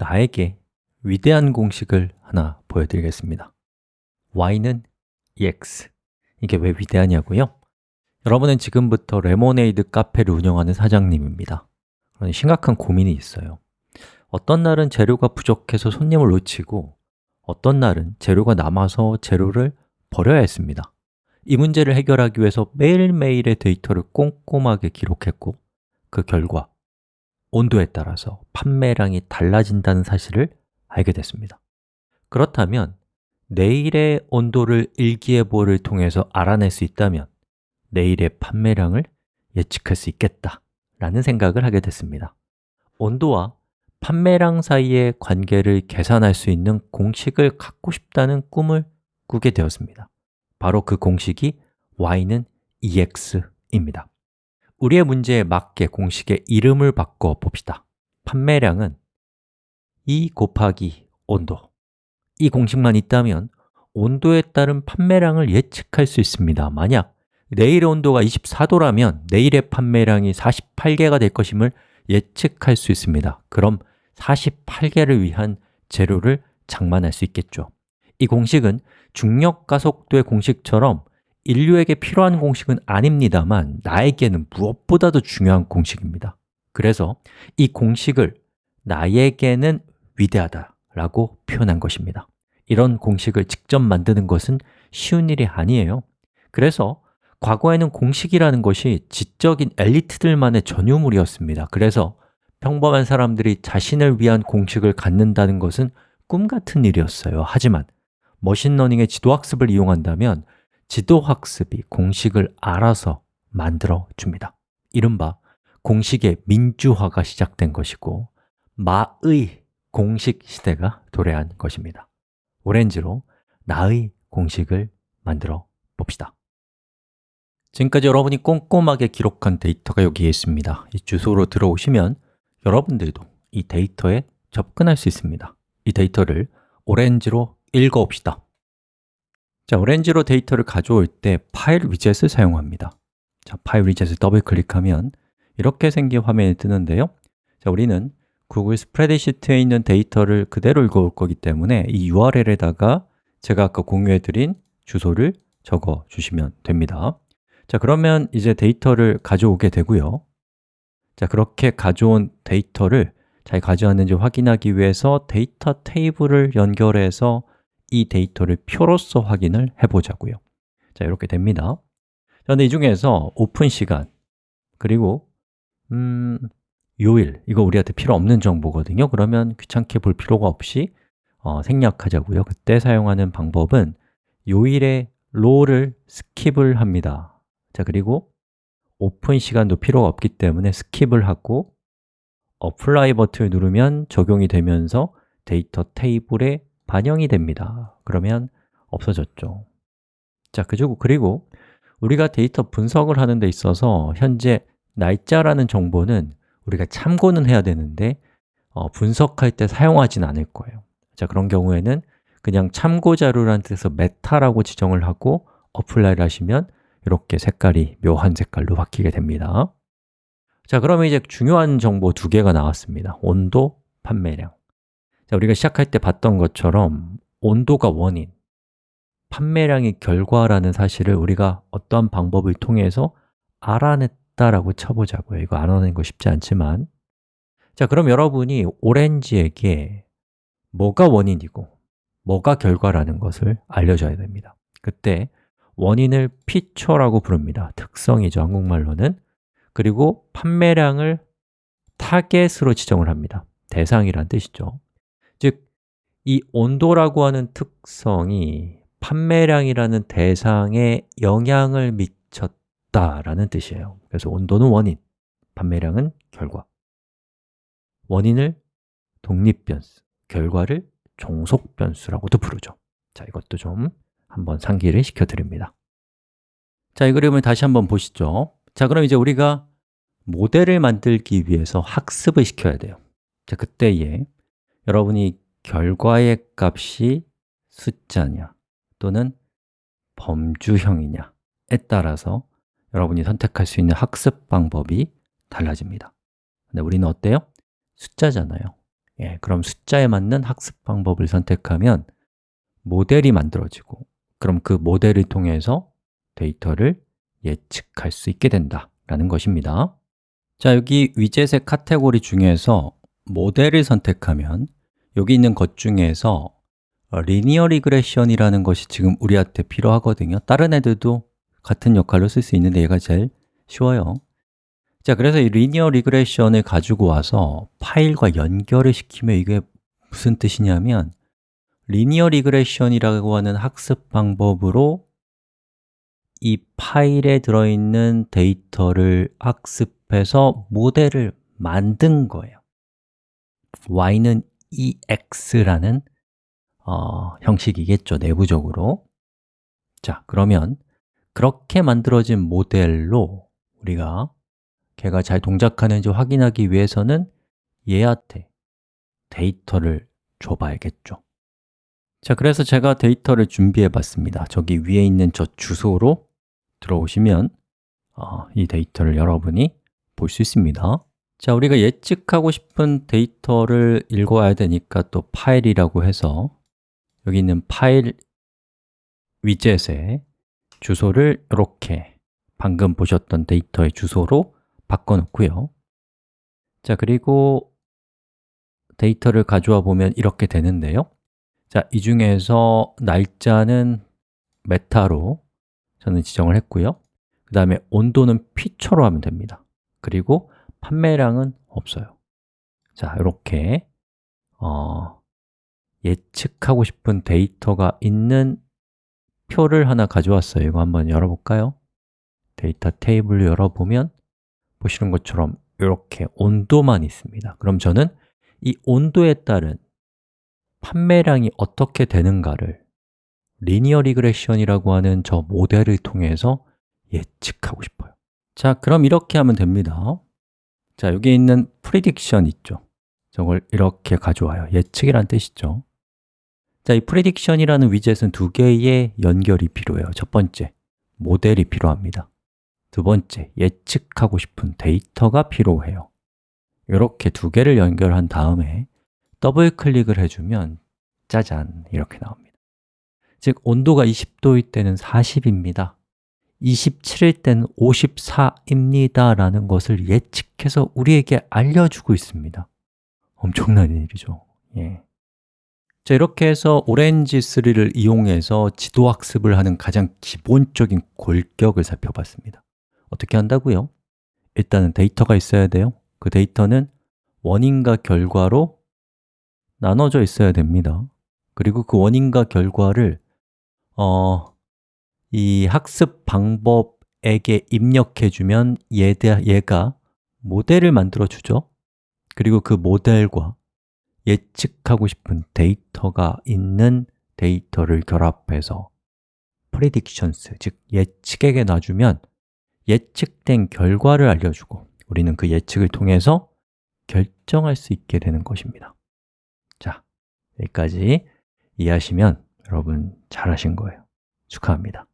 나에게 위대한 공식을 하나 보여드리겠습니다. Y는 ex 이게 왜 위대하냐고요? 여러분은 지금부터 레모네이드 카페를 운영하는 사장님입니다. 그런 심각한 고민이 있어요. 어떤 날은 재료가 부족해서 손님을 놓치고 어떤 날은 재료가 남아서 재료를 버려야 했습니다. 이 문제를 해결하기 위해서 매일매일의 데이터를 꼼꼼하게 기록했고 그 결과 온도에 따라서 판매량이 달라진다는 사실을 알게 됐습니다. 그렇다면 내일의 온도를 일기예보를 통해서 알아낼 수 있다면 내일의 판매량을 예측할 수 있겠다 라는 생각을 하게 됐습니다. 온도와 판매량 사이의 관계를 계산할 수 있는 공식을 갖고 싶다는 꿈을 꾸게 되었습니다. 바로 그 공식이 y는 ex입니다 우리의 문제에 맞게 공식의 이름을 바꿔 봅시다. 판매량은 2 곱하기 온도. 이 공식만 있다면 온도에 따른 판매량을 예측할 수 있습니다. 만약 내일의 온도가 24도라면 내일의 판매량이 48개가 될 것임을 예측할 수 있습니다. 그럼 48개를 위한 재료를 장만할 수 있겠죠. 이 공식은 중력가속도의 공식처럼 인류에게 필요한 공식은 아닙니다만 나에게는 무엇보다도 중요한 공식입니다. 그래서 이 공식을 나에게는 위대하다라고 표현한 것입니다. 이런 공식을 직접 만드는 것은 쉬운 일이 아니에요. 그래서 과거에는 공식이라는 것이 지적인 엘리트들만의 전유물이었습니다. 그래서 평범한 사람들이 자신을 위한 공식을 갖는다는 것은 꿈 같은 일이었어요. 하지만 machine learning의 지도학습을 이용한다면 지도학습이 공식을 알아서 만들어 줍니다. 이른바 공식의 민주화가 시작된 것이고 my 공식 시대가 도래한 것입니다. Orange로 나의 공식을 만들어 봅시다. 지금까지 여러분이 꼼꼼하게 기록한 데이터가 여기에 있습니다. 이 주소로 들어오시면 여러분들도 이 데이터에 접근할 수 있습니다. 이 데이터를 Orange로 읽어봅시다 자, Orange로 데이터를 가져올 때 파일 widget을 사용합니다. 자, 파일 widget을 더블 클릭하면 이렇게 생긴 화면이 뜨는데요. 자, 우리는 Google spreadsheet에 있는 데이터를 그대로 읽어올 거기 때문에 이 URL에다가 제가 아까 공유해드린 주소를 적어 주시면 됩니다. 자, 그러면 이제 데이터를 가져오게 되고요. 자, 그렇게 가져온 데이터를 잘 가져왔는지 확인하기 위해서 data table을 연결해서 이 데이터를 표로서 확인을 해보자고요. 자, 이렇게 됩니다. 그런데 이 중에서 오픈 시간 그리고 음, 요일, 이거 우리한테 필요 없는 정보거든요. 그러면 귀찮게 볼 필요가 없이 어, 생략하자고요. 그때 사용하는 방법은 요일의 role을 skip을 합니다. 자, 그리고 오픈 시간도 필요가 없기 때문에 skip을 하고 apply 버튼을 누르면 적용이 되면서 data table에 반영이 됩니다. 그러면 없어졌죠. 자, 그리고 우리가 데이터 분석을 하는 데 있어서 현재 날짜라는 정보는 우리가 참고는 해야 되는데 어, 분석할 때 사용하진 않을 거예요. 자, 그런 경우에는 그냥 참고 자료라는 뜻에서 meta라고 지정을 하고 apply를 하시면 이렇게 색깔이 묘한 색깔로 바뀌게 됩니다. 자, 그러면 이제 중요한 정보 두 개가 나왔습니다. 온도, 판매량 자, 우리가 시작할 때 봤던 것처럼 온도가 원인, 판매량이 결과라는 사실을 우리가 어떠한 방법을 통해서 알아냈다라고 쳐보자고요. 이거 알아내는 거 쉽지 않지만. 자, 그럼 여러분이 오렌지에게 뭐가 원인이고 뭐가 결과라는 것을 알려줘야 됩니다. 그때 원인을 피처라고 부릅니다. 특성이죠, 한국말로는. 그리고 판매량을 타겟으로 지정을 합니다. 대상이란 뜻이죠 즉, 이 온도라고 하는 특성이 판매량이라는 대상에 영향을 미쳤다라는 뜻이에요. 그래서 온도는 원인, 판매량은 결과. 원인을 독립변수, 결과를 종속변수라고도 부르죠. 자, 이것도 좀 한번 상기를 시켜드립니다. 자, 이 그림을 다시 한번 보시죠. 자, 그럼 이제 우리가 모델을 만들기 위해서 학습을 시켜야 돼요. 자, 그때에 여러분이 결과의 값이 숫자냐 또는 범주형이냐에 따라서 여러분이 선택할 수 있는 학습 방법이 달라집니다. 근데 우리는 어때요? 숫자잖아요. 예, 그럼 숫자에 맞는 학습 방법을 선택하면 모델이 만들어지고 그럼 그 모델을 통해서 데이터를 예측할 수 있게 된다라는 것입니다. 자, 여기 위젯의 카테고리 중에서 모델을 선택하면 여기 있는 것 중에서 linear regression이라는 것이 지금 우리한테 필요하거든요. 다른 애들도 같은 역할로 쓸 수 있는데 얘가 제일 쉬워요. 자, 그래서 이 linear regression을 가지고 와서 파일과 연결을 시키면 이게 무슨 뜻이냐면 linear regression이라고 하는 학습 방법으로 이 파일에 들어있는 데이터를 학습해서 모델을 만든 거예요. y는 ax라는 어, 형식이겠죠, 내부적으로. 자, 그러면 그렇게 만들어진 모델로 우리가 걔가 잘 동작하는지 확인하기 위해서는 얘한테 데이터를 줘봐야겠죠. 자, 그래서 제가 데이터를 준비해 봤습니다. 저기 위에 있는 저 주소로 들어오시면 어, 이 데이터를 여러분이 볼 수 있습니다 자, 우리가 예측하고 싶은 데이터를 읽어야 되니까 또 파일이라고 해서 여기 있는 파일 위젯에 주소를 이렇게 방금 보셨던 데이터의 주소로 바꿔놓고요. 자, 그리고 데이터를 가져와 보면 이렇게 되는데요. 자, 이 중에서 날짜는 meta로 저는 지정을 했고요. 그 다음에 온도는 feature로 하면 됩니다. 그리고 판매량은 없어요. 자, 이렇게 어, 예측하고 싶은 데이터가 있는 표를 하나 가져왔어요. 이거 한번 열어볼까요? 데이터 테이블을 열어보면 보시는 것처럼 이렇게 온도만 있습니다. 그럼 저는 이 온도에 따른 판매량이 어떻게 되는가를 linear regression이라고 하는 저 모델을 통해서 예측하고 싶어요. 자, 그럼 이렇게 하면 됩니다 자, 여기 있는 prediction 있죠? 저걸 이렇게 가져와요. 예측이란 뜻이죠. 자, 이 prediction이라는 위젯은 두 개의 연결이 필요해요. 첫 번째, 모델이 필요합니다. 두 번째, 예측하고 싶은 데이터가 필요해요. 이렇게 두 개를 연결한 다음에 더블 클릭을 해주면 짜잔, 이렇게 나옵니다. 즉, 온도가 20도일 때는 40입니다 27일 때는 54입니다 라는 것을 예측해서 우리에게 알려주고 있습니다. 엄청난 일이죠. 예. 자, 이렇게 해서 오렌지 3를 이용해서 지도학습을 하는 가장 기본적인 골격을 살펴봤습니다. 어떻게 한다고요? 일단은 데이터가 있어야 돼요. 그 데이터는 원인과 결과로 나눠져 있어야 됩니다. 그리고 그 원인과 결과를 어, 이 학습 방법에게 입력해주면 얘가 모델을 만들어주죠. 그리고 그 모델과 예측하고 싶은 데이터가 있는 데이터를 결합해서 predictions, 즉 예측에게 놔주면 예측된 결과를 알려주고 우리는 그 예측을 통해서 결정할 수 있게 되는 것입니다. 자, 여기까지 이해하시면 여러분 잘하신 거예요. 축하합니다